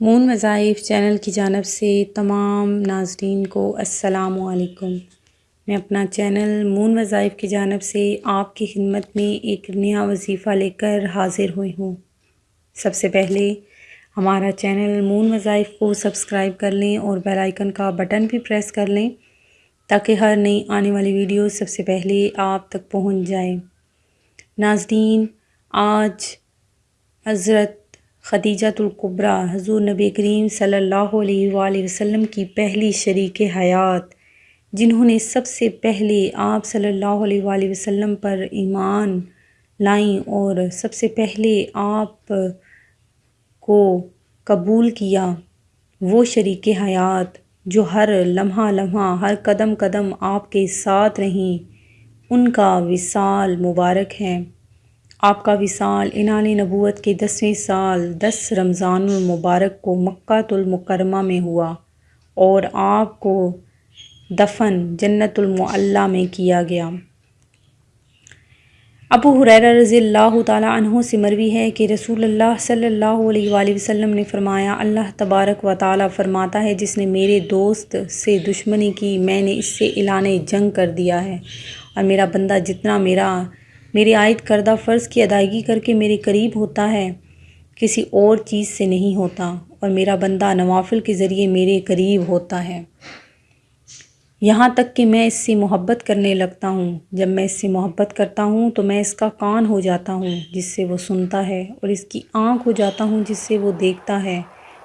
مون وظائف چینل کی جانب سے تمام ناظرین کو السلام علیکم۔ میں اپنا چینل مون وظائف کی جانب سے آپ کی خدمت میں ایک نیا وظیفہ لے کر حاضر ہوئی ہوں۔ سب سے پہلے ہمارا چینل مون وظائف کو سبسکرائب کر لیں اور بیل آئیکن کا بٹن بھی پریس کر لیں تاکہ ہر نئی آنے والی ویڈیو سب سے پہلے آپ تک پہنچ جائے۔ ناظرین، آج حضرت خدیجہ القبرہ حضور نبی کریم صلی اللہ علیہ وآلہ وسلم کی پہلی شریک حیات، جنہوں نے سب سے پہلے آپ صلی اللہ علیہ وآلہ وسلم پر ایمان لائیں اور سب سے پہلے آپ کو قبول کیا، وہ شریک حیات جو ہر لمحہ لمحہ، ہر قدم قدم آپ کے ساتھ رہیں، ان کا وصال مبارک ہے۔ آپ کا وصال انال نبوت کے دسویں سال دس رمضان المبارک کو مکہ المکرمہ میں ہوا اور آپ کو دفن جنت المعلہ میں کیا گیا۔ ابو حریر رضی اللہ تعالیٰ عنہ سے مروی ہے کہ رسول اللہ صلی اللہ علیہ وآلہ وسلم نے فرمایا، اللہ تبارک و تعالیٰ فرماتا ہے، جس نے میرے دوست سے دشمنی کی، میں نے اس سے اعلان جنگ کر دیا ہے اور میرا بندہ جتنا میرا میری عائد کردہ فرض کی ادائیگی کر کے میرے قریب ہوتا ہے، کسی اور چیز سے نہیں ہوتا اور میرا بندہ نوافل کے ذریعے میرے قریب ہوتا ہے۔ یہاں تک کہ میں اس سے محبت کرنے لگتا ہوں۔ جب میں اس سے محبت کرتا ہوں تو میں اس کا کان ہو جاتا ہوں، جس سے وہ سنتا ہے، اور اس کی آنکھ ہو جاتا ہوں، جس سے وہ دیکھتا ہے،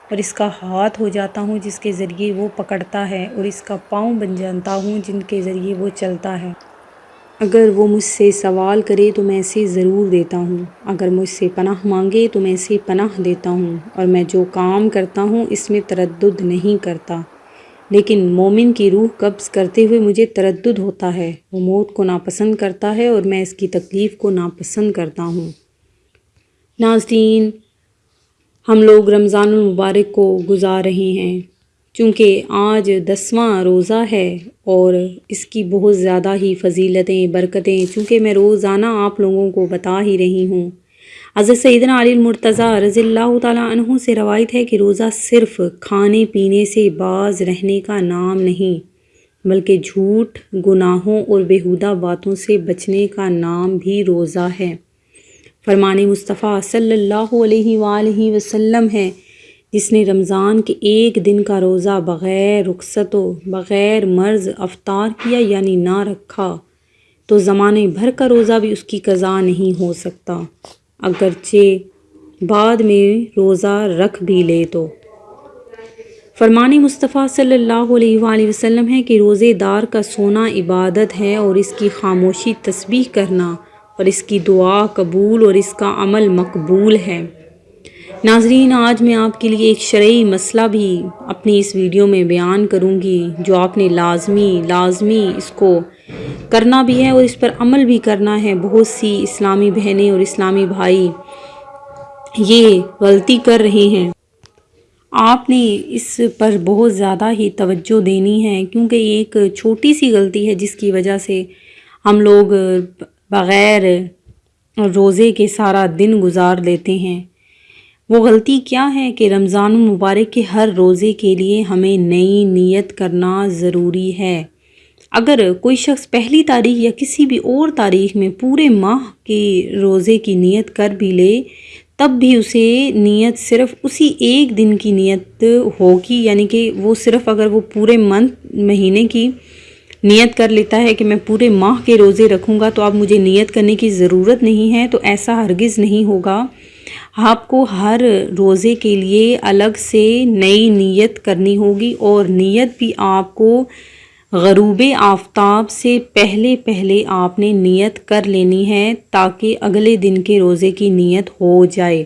اور اس کا ہاتھ ہو جاتا ہوں، جس کے ذریعے وہ پکڑتا ہے، اور اس کا پاؤں بن جانتا ہوں، جن کے ذریعے وہ چلتا ہے۔ اگر وہ مجھ سے سوال کرے تو میں اسے ضرور دیتا ہوں۔ اگر مجھ سے پناہ مانگے تو میں اسے پناہ دیتا ہوں اور میں جو کام کرتا ہوں اس میں تردد نہیں کرتا۔ لیکن مومن کی روح قبض کرتے ہوئے مجھے تردد ہوتا ہے۔ وہ موت کو ناپسند کرتا ہے اور میں اس کی تکلیف کو ناپسند کرتا ہوں۔ ناظرین، ہم لوگ رمضان المبارک کو گزار رہے ہیں۔ چونکہ آج دسواں روزہ ہے اور اس کی بہت زیادہ ہی فضیلتیں، برکتیں، چونکہ میں روزانہ آپ لوگوں کو بتا ہی رہی ہوں۔ حضرت سیدنا علی المرتضیٰ رضی اللہ تعالیٰ عنہ سے روایت ہے کہ روزہ صرف کھانے پینے سے باز رہنے کا نام نہیں، بلکہ جھوٹ، گناہوں اور بیہودہ باتوں سے بچنے کا نام بھی روزہ ہے۔ فرمان مصطفیٰ صلی اللہ علیہ وآلہ وسلم ہے جس نے رمضان کے ایک دن کا روزہ بغیر رخصت و بغیر مرض افطار کیا یعنی نہ رکھا، تو زمانے بھر کا روزہ بھی اس کی قضا نہیں ہو سکتا۔ اگرچہ بعد میں روزہ رکھ بھی لے تو۔ فرمان مصطفیٰ صلی اللہ علیہ وآلہ وسلم ہے کہ روزے دار کا سونا عبادت ہے اور اس کی خاموشی تسبیح کرنا اور اس کی دعا قبول اور اس کا عمل مقبول ہے۔ ناظرین، آج میں آپ کے لیے ایک شرعی مسئلہ بھی اپنی اس ویڈیو میں بیان کروں گی، جو آپ نے لازمی لازمی اس کو کرنا بھی ہے اور اس پر عمل بھی کرنا ہے۔ بہت سی اسلامی بہنیں اور اسلامی بھائی یہ غلطی کر رہے ہیں۔ آپ نے اس پر بہت زیادہ ہی توجہ دینی ہے، کیونکہ یہ ایک چھوٹی سی غلطی ہے، جس کی وجہ سے ہم لوگ بغیر روزے کے سارا دن گزار دیتے ہیں۔ وہ غلطی کیا ہے کہ رمضان المبارک کے ہر روزے کے لیے ہمیں نئی نیت کرنا ضروری ہے؟ اگر کوئی شخص پہلی تاریخ یا کسی بھی اور تاریخ میں پورے ماہ کے روزے کی نیت کر بھی لے، تب بھی اسے نیت صرف اسی ایک دن کی نیت ہوگی یعنی کہ وہ صرف اگر وہ پورے منتھ، مہینے کی نیت کر لیتا ہے کہ میں پورے ماہ کے روزے رکھوں گا تو اب مجھے نیت کرنے کی ضرورت نہیں ہے، تو ایسا ہرگز نہیں ہوگا۔ آپ کو ہر روزے کے لیے الگ سے نئی نیت کرنی ہوگی اور نیت بھی آپ کو غروب آفتاب سے پہلے پہلے آپ نے نیت کر لینی ہے تاکہ اگلے دن کے روزے کی نیت ہو جائے۔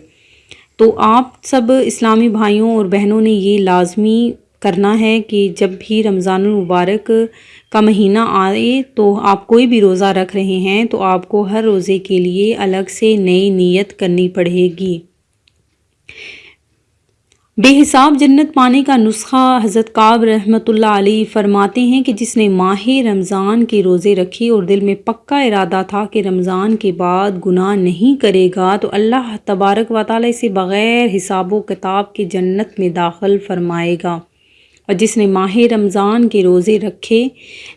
تو آپ سب اسلامی بھائیوں اور بہنوں نے یہ لازمی کرنا ہے کہ جب بھی رمضان المبارک کا مہینہ آئے تو آپ کوئی بھی روزہ رکھ رہے ہیں تو آپ کو ہر روزے کے لیے الگ سے نئی نیت کرنی پڑے گی۔ بے حساب جنت پانے کا نسخہ حضرت قاب رحمۃ اللہ علیہ فرماتے ہیں کہ جس نے ماہ رمضان کے روزے رکھے اور دل میں پکا ارادہ تھا کہ رمضان کے بعد گناہ نہیں کرے گا، تو اللہ تبارک و تعالی اسے بغیر حساب و کتاب کے جنت میں داخل فرمائے گا۔ اور جس نے ماہ رمضان کے روزے رکھے،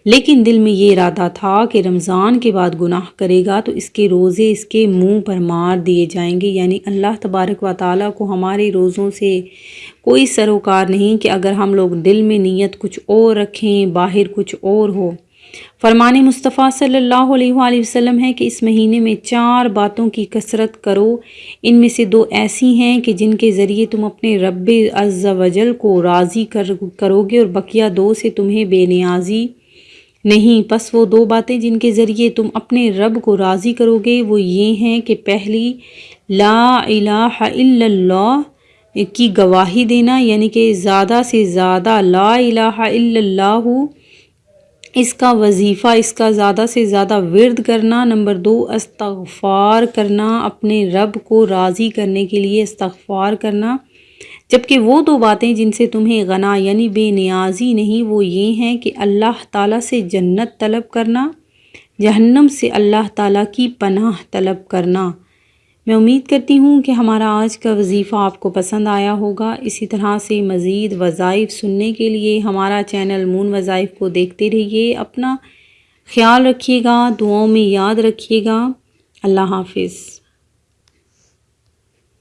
لیکن دل میں یہ ارادہ تھا کہ رمضان کے بعد گناہ کرے گا، تو اس کے روزے اس کے منہ پر مار دیے جائیں گے۔ یعنی اللہ تبارک و تعالیٰ کو ہمارے روزوں سے کوئی سروکار نہیں کہ اگر ہم لوگ دل میں نیت کچھ اور رکھیں، باہر کچھ اور ہو۔ فرمان مصطفیٰ صلی اللہ علیہ وآلہ وسلم ہے کہ اس مہینے میں چار باتوں کی کثرت کرو۔ ان میں سے دو ایسی ہیں کہ جن کے ذریعے تم اپنے رب عز و جل کو راضی کر، کرو گے اور بقیہ دو سے تمہیں بے نیازی نہیں۔ پس وہ دو باتیں جن کے ذریعے تم اپنے رب کو راضی کرو گے، وہ یہ ہیں کہ پہلی، لا الہ الا اللہ کی گواہی دینا یعنی کہ زیادہ سے زیادہ لا الہ الا اللہ اس کا وظیفہ اس کا زیادہ سے زیادہ ورد کرنا، نمبر دو، استغفار کرنا، اپنے رب کو راضی کرنے کے لیے استغفار کرنا۔ جبکہ وہ دو باتیں جن سے تمہیں غنا یعنی بے نیازی نہیں، وہ یہ ہیں کہ اللہ تعالیٰ سے جنت طلب کرنا، جہنم سے اللہ تعالیٰ کی پناہ طلب کرنا۔ میں امید کرتی ہوں کہ ہمارا آج کا وظیفہ آپ کو پسند آیا ہوگا۔ اسی طرح سے مزید وظائف سننے کے لیے ہمارا چینل مون وظائف کو دیکھتے رہیے۔ اپنا خیال رکھیے گا، دعاؤں میں یاد رکھیے گا۔ اللہ حافظ۔